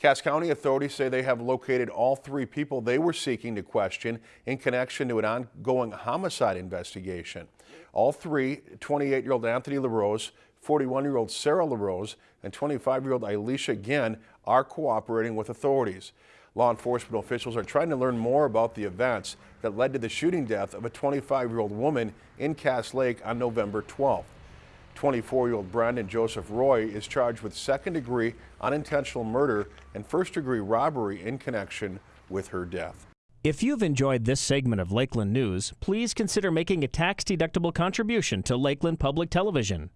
Cass County authorities say they have located all three people they were seeking to question in connection to an ongoing homicide investigation. All three, 28-year-old Anthony LaRose, 41-year-old Sarah LaRose, and 25-year-old Elisha Ginn are cooperating with authorities. Law enforcement officials are trying to learn more about the events that led to the shooting death of a 25-year-old woman in Cass Lake on November 12th. 24-year-old Brandon Joseph Roy is charged with second-degree unintentional murder and first-degree robbery in connection with her death. If you've enjoyed this segment of Lakeland News, please consider making a tax-deductible contribution to Lakeland Public Television.